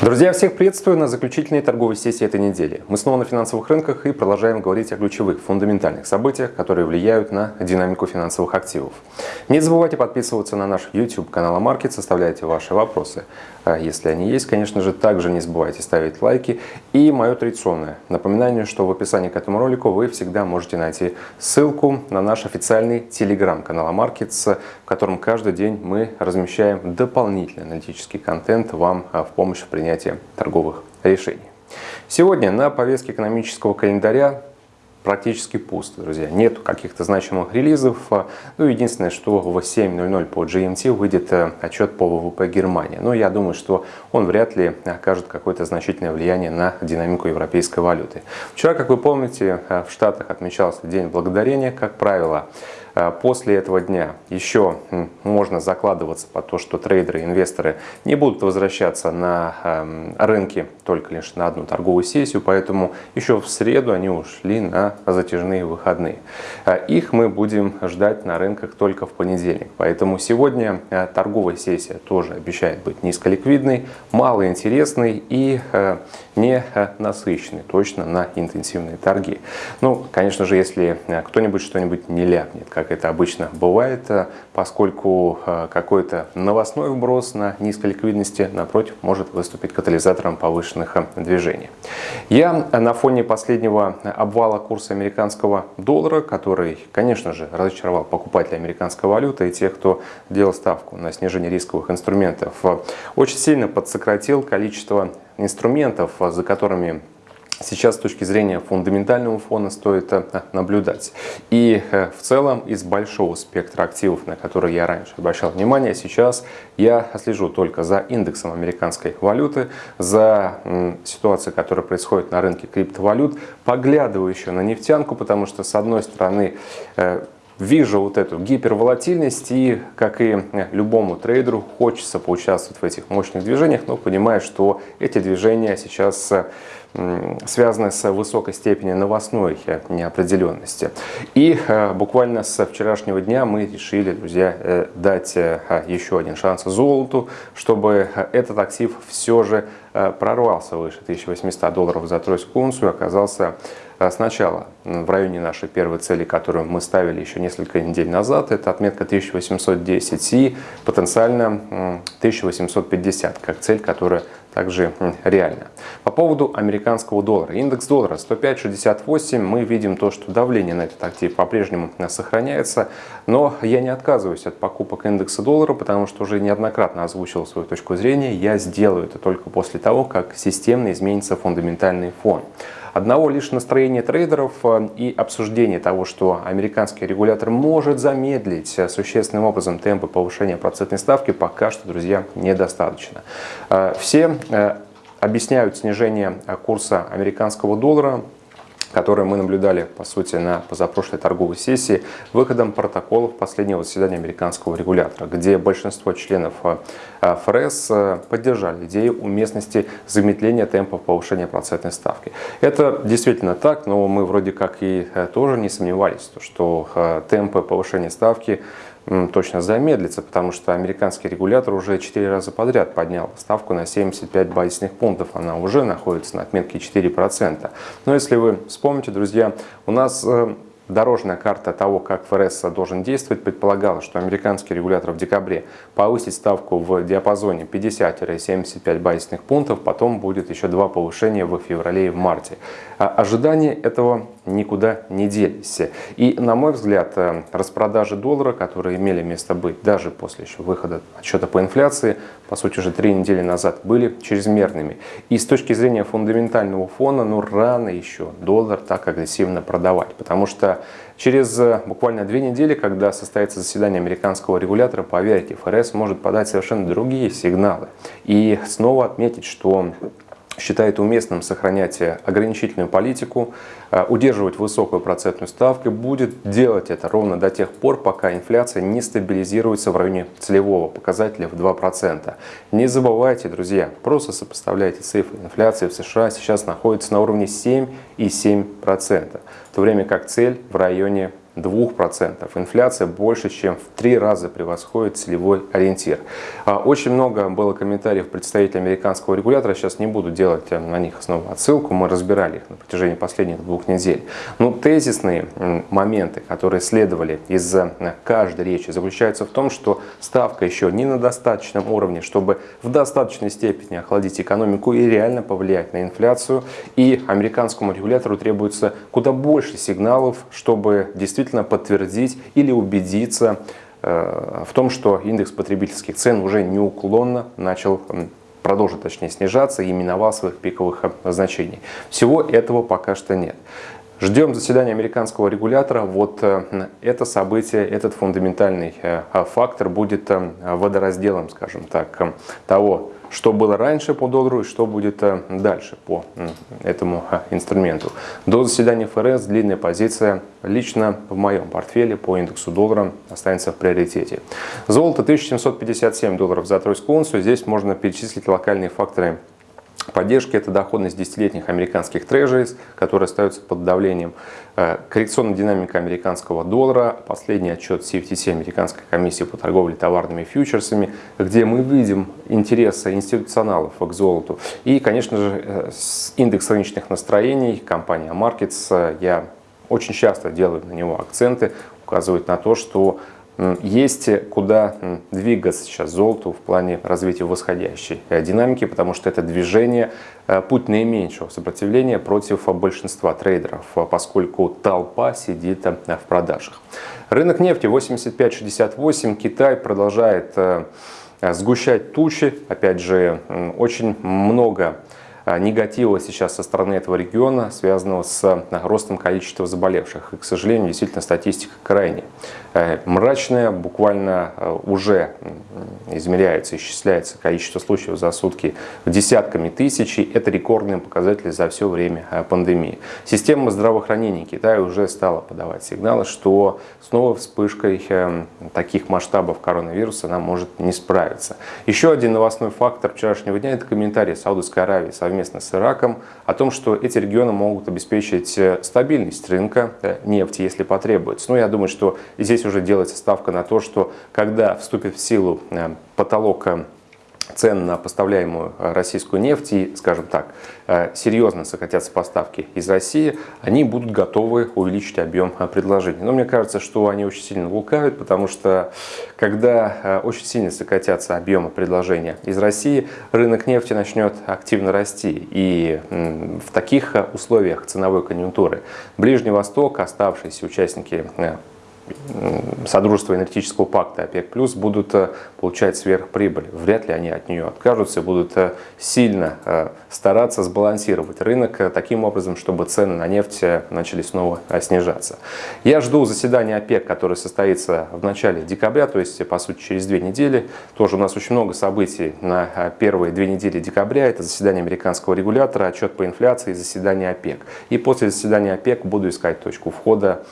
Друзья, всех приветствую на заключительной торговой сессии этой недели. Мы снова на финансовых рынках и продолжаем говорить о ключевых, фундаментальных событиях, которые влияют на динамику финансовых активов. Не забывайте подписываться на наш YouTube канал Маркет, составляйте ваши вопросы. А если они есть, конечно же, также не забывайте ставить лайки. И мое традиционное напоминание, что в описании к этому ролику вы всегда можете найти ссылку на наш официальный телеграм-канал Markets, в котором каждый день мы размещаем дополнительный аналитический контент вам а, в помощь в принятии торговых решений. Сегодня на повестке экономического календаря практически пусто, друзья. Нет каких-то значимых релизов. Ну, единственное, что в 7.00 по GMT выйдет э, отчет по ВВП Германии. Но я думаю, что он вряд ли окажет какое-то значительное влияние на динамику европейской валюты. Вчера, как вы помните, э, в Штатах отмечался День Благодарения. Как правило, Э, после этого дня еще можно закладываться по то, что трейдеры, инвесторы не будут возвращаться на эм, рынки только лишь на одну торговую сессию, поэтому еще в среду они ушли на затяжные выходные. Э, их мы будем ждать на рынках только в понедельник, поэтому сегодня э, торговая сессия тоже обещает быть низколиквидной, малоинтересной и не насыщенной точно на интенсивные торги. Ну, конечно же, если кто-нибудь что-нибудь не ляпнет, как как это обычно бывает, э, поскольку э, какой-то новостной вброс на низкой ликвидности, напротив, может выступить катализатором повышенных э, движений. Я на фоне последнего обвала курса американского доллара, который, конечно же, разочаровал покупателей американской валюты и тех, кто делал ставку на снижение рисковых инструментов, очень сильно подсократил количество инструментов, за которыми сейчас с точки зрения фундаментального фона стоит э, наблюдать. И э, в целом из большого спектра активов, на которые я раньше обращал внимание, сейчас я слежу только за индексом американской валюты, за ситуацией, которая происходит на рынке криптовалют, поглядываю еще на нефтянку, потому что с одной стороны э, вижу вот эту гиперволатильность и, как и любому трейдеру, хочется поучаствовать в этих мощных движениях, но понимаю, что эти движения сейчас связаны с высокой степенью новостной неопределенности. И э, буквально с вчерашнего дня мы решили, друзья, э, дать э, еще один шанс золоту, чтобы этот актив все же прорвался выше 1800 долларов за тройскую унцию, оказался сначала в районе нашей первой цели, которую мы ставили еще несколько недель назад, это отметка 1810 и потенциально 1850, как цель, которая также реально. По поводу американского доллара. Индекс доллара 105.68. Мы видим то, что давление на этот актив по-прежнему сохраняется. Но я не отказываюсь от покупок индекса доллара, потому что уже неоднократно озвучил свою точку зрения. Я сделаю это только после того, как системно изменится фундаментальный фон. Одного лишь настроения трейдеров э, и обсуждения того, что американский регулятор может замедлить э, существенным образом темпы повышения процентной ставки, пока что, друзья, недостаточно. Э, все объясняют снижение курса американского доллара которые мы наблюдали, по сути, на позапрошлой торговой сессии, выходом протоколов последнего заседания американского регулятора, где большинство членов э, ФРС э, поддержали идею уместности замедления темпов повышения процентной ставки. Это действительно так, но мы вроде как и э, тоже не сомневались, что темпы повышения ставки точно замедлится, потому что американский регулятор уже 4 раза подряд поднял ставку на 75 базисных пунктов. Она уже находится на отметке 4%. Но если вы вспомните, друзья, у нас э, Дорожная карта того, как ФРС должен действовать, предполагала, что американский регулятор в декабре повысит ставку в диапазоне 50-75 базисных пунктов, потом будет еще два повышения в феврале и в марте. А ожидания этого никуда не делись. И, на мой взгляд, э, распродажи доллара, которые имели место быть даже после еще выхода отчета по инфляции, по сути, уже три недели назад, были чрезмерными. И с точки зрения фундаментального фона, ну, рано еще доллар так агрессивно продавать, потому что через э, буквально две недели, когда состоится заседание американского регулятора, поверьте, ФРС может подать совершенно другие сигналы. И снова отметить, что считает уместным сохранять ограничительную политику, э, удерживать высокую процентную ставку, будет делать это ровно до тех пор, пока инфляция не стабилизируется в районе целевого показателя в 2%. Не забывайте, друзья, просто сопоставляйте цифры. Инфляция в США сейчас находится на уровне 7,7%, в то время как цель в районе 2%. Инфляция больше, чем в три раза превосходит целевой ориентир. А, очень много было комментариев представителей американского регулятора. Сейчас не буду делать э, на них снова отсылку. Мы разбирали их на протяжении последних двух недель. Но тезисные моменты, которые следовали из э, каждой речи, заключаются в том, что ставка еще не на достаточном уровне, чтобы в достаточной степени охладить экономику и реально повлиять на инфляцию. И американскому регулятору требуется куда больше сигналов, чтобы действительно подтвердить или убедиться э, в том, что индекс потребительских цен уже неуклонно начал продолжит точнее снижаться и миновал своих пиковых значений. Всего этого пока что нет. Ждем заседания американского регулятора. Вот э, это событие, этот фундаментальный э, фактор будет водоразделом, скажем так, того, что было раньше по доллару и что будет э, дальше по этому инструменту. До заседания ФРС длинная позиция лично в моем портфеле по индексу доллара останется в приоритете. Золото 1757 долларов за тройскую унцию. Здесь можно перечислить локальные факторы Поддержки – это доходность десятилетних американских трежерис, которые остаются под давлением. Э, коррекционная динамика американского доллара, последний отчет CFTC, Американской комиссии по торговле товарными фьючерсами, где мы видим интересы институционалов к золоту. И, конечно же, э, индекс рыночных настроений, компания Markets, я очень часто делаю на него акценты, указывает на то, что есть куда двигаться сейчас золоту в плане развития восходящей э, динамики, потому что это движение э, путь наименьшего сопротивления против большинства трейдеров, э, поскольку толпа сидит в продажах. Рынок нефти 85-68, Китай продолжает сгущать тучи, опять же, очень много негатива сейчас со стороны этого региона, связанного с а, ростом количества заболевших. И, к сожалению, действительно статистика крайне э, мрачная. Буквально э, уже измеряется, исчисляется количество случаев за сутки десятками тысяч. И это рекордные показатели за все время э, пандемии. Система здравоохранения Китая уже стала подавать сигналы, что снова вспышкой таких масштабов коронавируса она может не справиться. Еще один новостной фактор вчерашнего дня – это комментарий Саудовской Аравии совместно с Ираком о том, что эти регионы могут обеспечить э, стабильность рынка э, нефти, если потребуется. Но я думаю, что здесь уже делается ставка на то, что когда вступит в силу э, потолок цен на поставляемую э, российскую нефть и, скажем так, э, серьезно сократятся поставки из России, они будут готовы увеличить объем э, предложений. Но мне кажется, что они очень сильно лукавят, потому что когда очень сильно сократятся объемы предложения из России, рынок нефти начнет активно расти. И в таких условиях ценовой конъюнктуры Ближний Восток, оставшиеся участники Содружества энергетического пакта ОПЕК+, плюс будут э, получать сверхприбыль. Вряд ли они от нее откажутся и будут э, сильно э, стараться сбалансировать рынок таким образом, чтобы цены на нефть начали снова снижаться. Я жду заседания ОПЕК, которое состоится в начале декабря, то есть, по сути, через две недели. Тоже у нас очень много событий на первые две недели декабря. Это заседание американского регулятора, отчет по инфляции заседание ОПЕК. И после заседания ОПЕК буду искать точку входа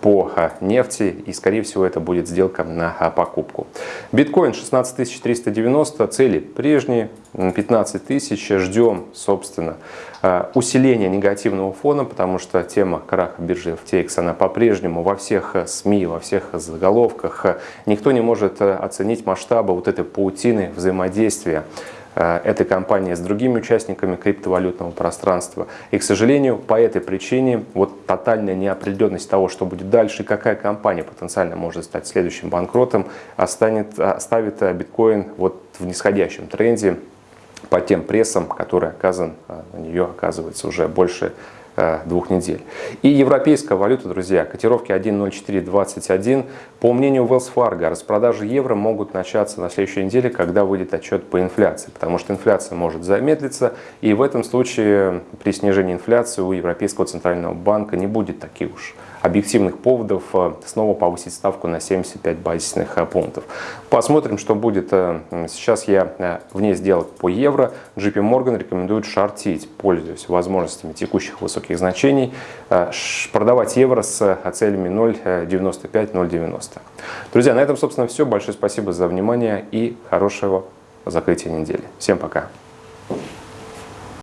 по нефти и скорее всего это будет сделка на покупку. Биткоин 16 390, цели прежние, 15 тысяч, ждем собственно усиления негативного фона, потому что тема краха биржи FTX она по-прежнему во всех СМИ, во всех заголовках. Никто не может оценить масштабы вот этой паутины взаимодействия этой компании с другими участниками криптовалютного пространства. И, к сожалению, по этой причине вот тотальная неопределенность того, что будет дальше и какая компания потенциально может стать следующим банкротом, останет, оставит э, биткоин вот в нисходящем тренде по тем прессам, который оказан э, на нее, оказывается, уже больше Э, двух недель. И европейская валюта, друзья, котировки 1.0421. По мнению Wells Fargo, распродажи евро могут начаться на следующей неделе, когда выйдет отчет по инфляции, потому что инфляция может замедлиться, и в этом случае при снижении инфляции у Европейского центрального банка не будет таких уж объективных поводов э, снова повысить ставку на 75 базисных э, пунктов. Посмотрим, что будет. Э, сейчас я вне сделок по евро. JP Morgan рекомендует шортить, пользуясь возможностями текущих высоких значений, продавать евро с целями 0.95-0.90. Друзья, на этом, собственно, все. Большое спасибо за внимание и хорошего закрытия недели. Всем пока!